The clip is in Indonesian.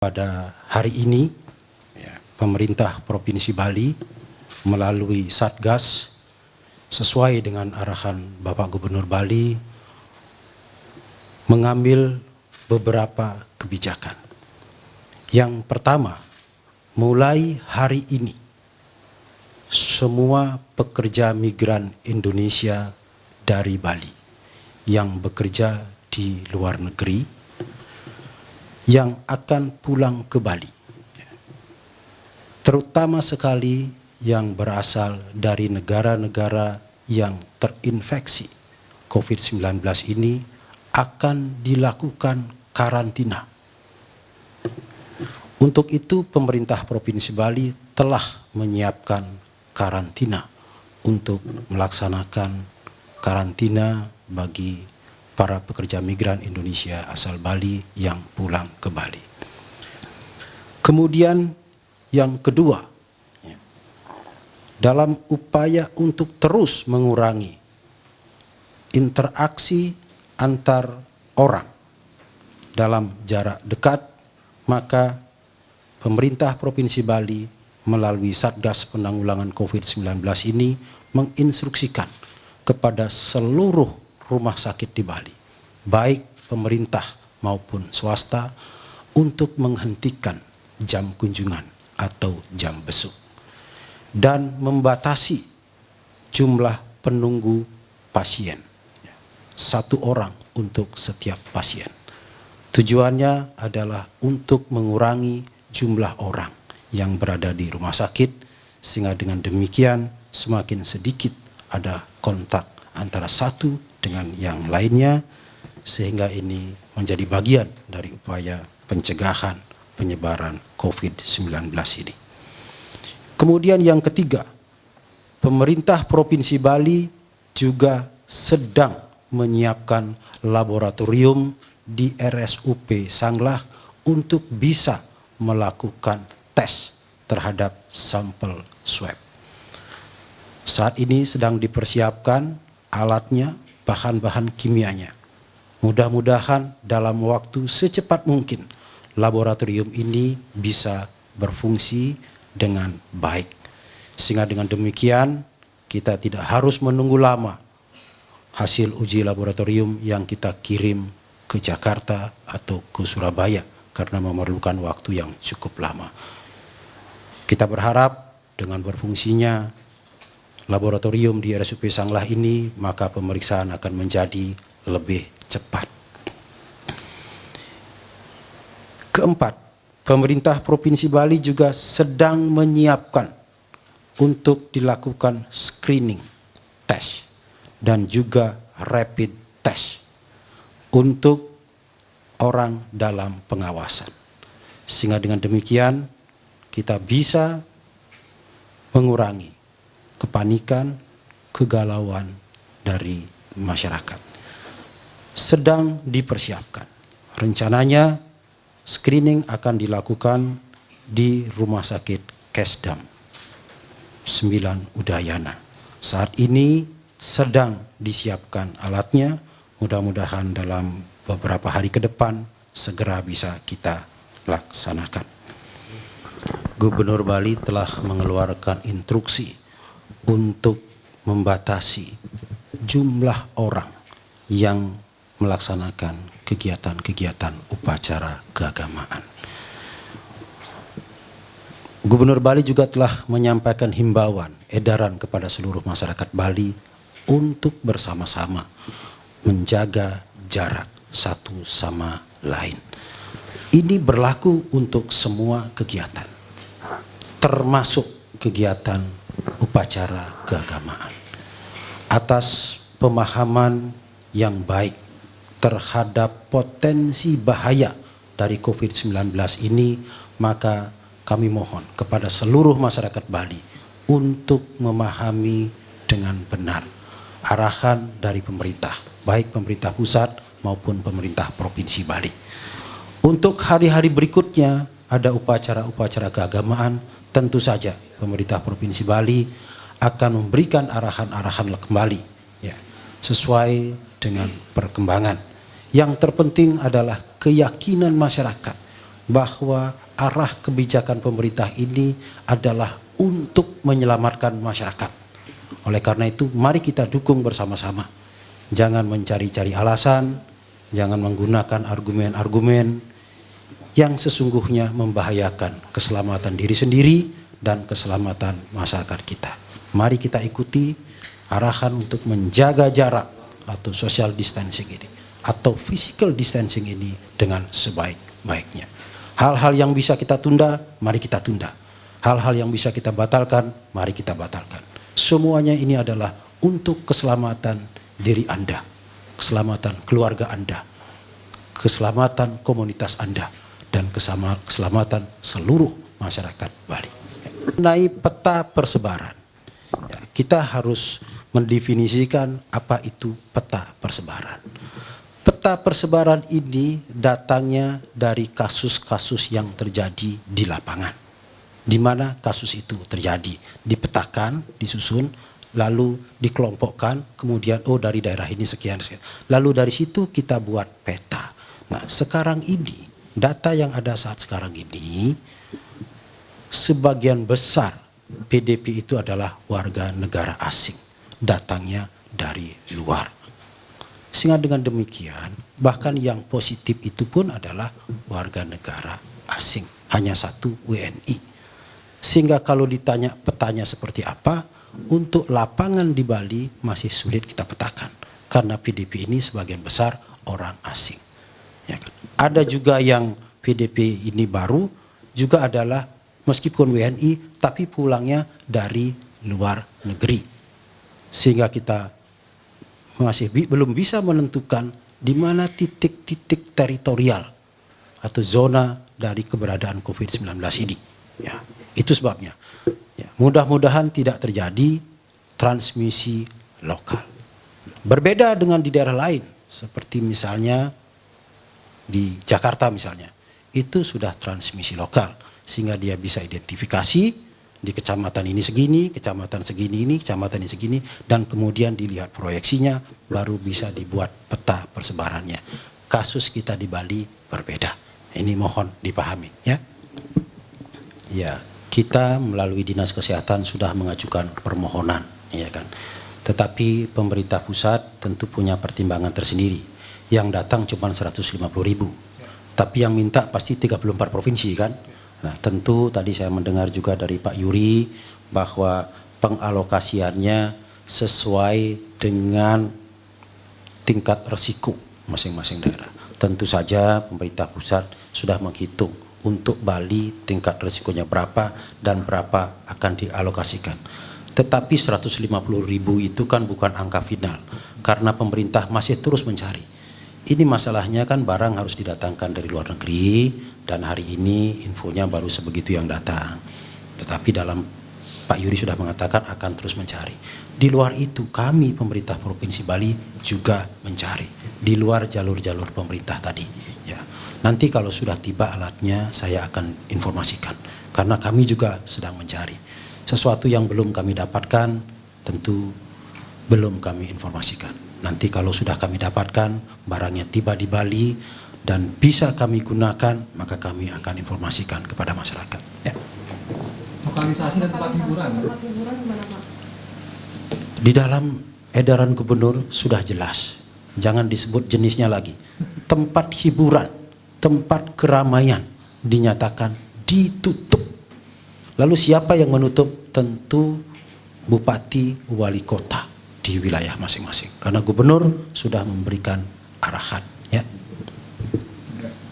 pada hari ini ya, pemerintah Provinsi Bali melalui Satgas sesuai dengan arahan Bapak Gubernur Bali mengambil beberapa kebijakan. Yang pertama, mulai hari ini semua pekerja migran Indonesia dari Bali yang bekerja di luar negeri yang akan pulang ke Bali terutama sekali yang berasal dari negara-negara yang terinfeksi COVID-19 ini akan dilakukan karantina. Untuk itu pemerintah Provinsi Bali telah menyiapkan karantina untuk melaksanakan karantina bagi para pekerja migran Indonesia asal Bali yang pulang ke Bali. Kemudian yang kedua, ya, dalam upaya untuk terus mengurangi interaksi antar orang dalam jarak dekat, maka pemerintah Provinsi Bali melalui Satgas Penanggulangan COVID-19 ini menginstruksikan kepada seluruh rumah sakit di Bali, baik pemerintah maupun swasta, untuk menghentikan jam kunjungan atau jam besuk dan membatasi jumlah penunggu pasien satu orang untuk setiap pasien. Tujuannya adalah untuk mengurangi jumlah orang yang berada di rumah sakit sehingga dengan demikian semakin sedikit ada kontak antara satu dengan yang lainnya sehingga ini menjadi bagian dari upaya pencegahan penyebaran COVID-19 ini. Kemudian yang ketiga, pemerintah Provinsi Bali juga sedang menyiapkan laboratorium di RSUP Sanglah untuk bisa melakukan tes terhadap sampel swab. Saat ini sedang dipersiapkan alatnya, bahan-bahan kimianya. Mudah-mudahan dalam waktu secepat mungkin laboratorium ini bisa berfungsi dengan baik. Sehingga dengan demikian kita tidak harus menunggu lama hasil uji laboratorium yang kita kirim ke Jakarta atau ke Surabaya karena memerlukan waktu yang cukup lama. Kita berharap dengan berfungsinya laboratorium di RSUP Sanglah ini, maka pemeriksaan akan menjadi lebih cepat. Keempat, pemerintah Provinsi Bali juga sedang menyiapkan untuk dilakukan screening test dan juga rapid test untuk orang dalam pengawasan. Sehingga dengan demikian kita bisa mengurangi kepanikan, kegalauan dari masyarakat. Sedang dipersiapkan. Rencananya screening akan dilakukan di Rumah Sakit Kesdam 9 Udayana. Saat ini sedang disiapkan alatnya, mudah-mudahan dalam beberapa hari ke depan segera bisa kita laksanakan. Gubernur Bali telah mengeluarkan instruksi untuk membatasi jumlah orang yang melaksanakan kegiatan-kegiatan upacara keagamaan. Gubernur Bali juga telah menyampaikan himbauan edaran kepada seluruh masyarakat Bali untuk bersama-sama menjaga jarak satu sama lain. Ini berlaku untuk semua kegiatan, termasuk kegiatan upacara keagamaan. Atas pemahaman yang baik terhadap potensi bahaya dari COVID-19 ini, maka kami mohon kepada seluruh masyarakat Bali untuk memahami dengan benar arahan dari pemerintah, baik pemerintah pusat maupun pemerintah Provinsi Bali. Untuk hari-hari berikutnya ada upacara-upacara keagamaan tentu saja pemerintah Provinsi Bali akan memberikan arahan-arahan kembali ya, sesuai dengan perkembangan. Yang terpenting adalah keyakinan masyarakat bahwa arah kebijakan pemerintah ini adalah untuk menyelamatkan masyarakat. Oleh karena itu, mari kita dukung bersama-sama. Jangan mencari-cari alasan, jangan menggunakan argumen-argumen yang sesungguhnya membahayakan keselamatan diri sendiri dan keselamatan masyarakat kita. Mari kita ikuti arahan untuk menjaga jarak atau social distancing ini atau physical distancing ini dengan sebaik-baiknya. Hal-hal yang bisa kita tunda, mari kita tunda. Hal-hal yang bisa kita batalkan, mari kita batalkan. Semuanya ini adalah untuk keselamatan diri Anda, keselamatan keluarga Anda, keselamatan komunitas Anda, dan keselamatan seluruh masyarakat Bali. Mengenai peta persebaran, ya, kita harus mendefinisikan apa itu peta persebaran. Peta persebaran ini datangnya dari kasus-kasus yang terjadi di lapangan. Di mana kasus itu terjadi, dipetakan, disusun, lalu dikelompokkan, kemudian oh dari daerah ini sekian, sekian. Lalu dari situ kita buat peta. Nah sekarang ini, data yang ada saat sekarang ini, sebagian besar PDP itu adalah warga negara asing datangnya dari luar. Sehingga dengan demikian, bahkan yang positif itu pun adalah warga negara asing. Hanya satu WNI. Sehingga kalau ditanya petanya seperti apa, untuk lapangan di Bali masih sulit kita petakan. Karena PDP ini sebagian besar orang asing. Ya kan? Ada juga yang PDP ini baru, juga adalah meskipun WNI, tapi pulangnya dari luar negeri sehingga kita masih bi belum bisa menentukan di mana titik-titik teritorial atau zona dari keberadaan COVID-19 ini. Ya, itu sebabnya. Ya, Mudah-mudahan tidak terjadi transmisi lokal. Berbeda dengan di daerah lain, seperti misalnya di Jakarta misalnya, itu sudah transmisi lokal, sehingga dia bisa identifikasi di kecamatan ini segini, kecamatan segini ini, kecamatan ini segini, dan kemudian dilihat proyeksinya, baru bisa dibuat peta persebarannya. Kasus kita di Bali berbeda. Ini mohon dipahami, ya. Ya, kita melalui dinas kesehatan sudah mengajukan permohonan, ya kan. Tetapi pemerintah pusat tentu punya pertimbangan tersendiri. Yang datang cuma 150 ribu, tapi yang minta pasti 34 provinsi kan Nah tentu tadi saya mendengar juga dari Pak Yuri bahwa pengalokasiannya sesuai dengan tingkat resiko masing-masing daerah. Tentu saja pemerintah pusat sudah menghitung untuk Bali tingkat resikonya berapa dan berapa akan dialokasikan. Tetapi 150 ribu itu kan bukan angka final karena pemerintah masih terus mencari. Ini masalahnya kan barang harus didatangkan dari luar negeri, dan hari ini infonya baru sebegitu yang datang. Tetapi dalam Pak Yuri sudah mengatakan akan terus mencari. Di luar itu kami pemerintah Provinsi Bali juga mencari di luar jalur-jalur pemerintah tadi. Ya, nanti kalau sudah tiba alatnya saya akan informasikan karena kami juga sedang mencari sesuatu yang belum kami dapatkan tentu belum kami informasikan. Nanti kalau sudah kami dapatkan barangnya tiba di Bali dan bisa kami gunakan, maka kami akan informasikan kepada masyarakat. Ya. Lokalisasi dan tempat hiburan. Di dalam edaran gubernur sudah jelas, jangan disebut jenisnya lagi. Tempat hiburan, tempat keramaian dinyatakan ditutup. Lalu siapa yang menutup? Tentu bupati wali kota di wilayah masing-masing. Karena gubernur sudah memberikan arahan